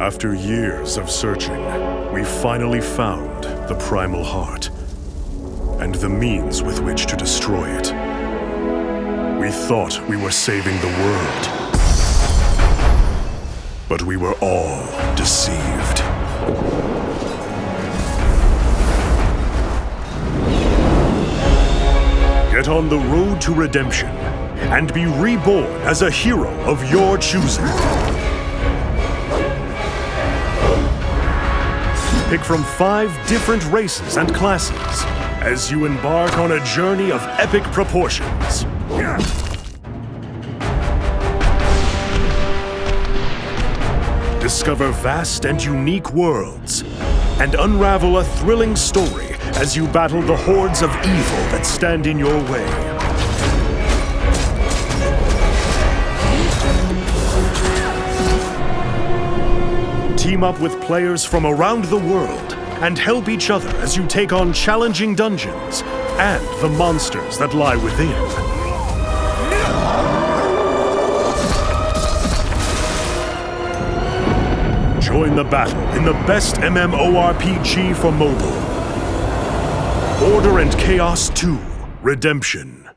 After years of searching, we finally found the Primal Heart and the means with which to destroy it. We thought we were saving the world. But we were all deceived. Get on the road to redemption and be reborn as a hero of your choosing. Pick from five different races and classes as you embark on a journey of epic proportions. Discover vast and unique worlds and unravel a thrilling story as you battle the hordes of evil that stand in your way. Team up with players from around the world and help each other as you take on challenging dungeons and the monsters that lie within. Join the battle in the best MMORPG for mobile. Order and Chaos 2 Redemption.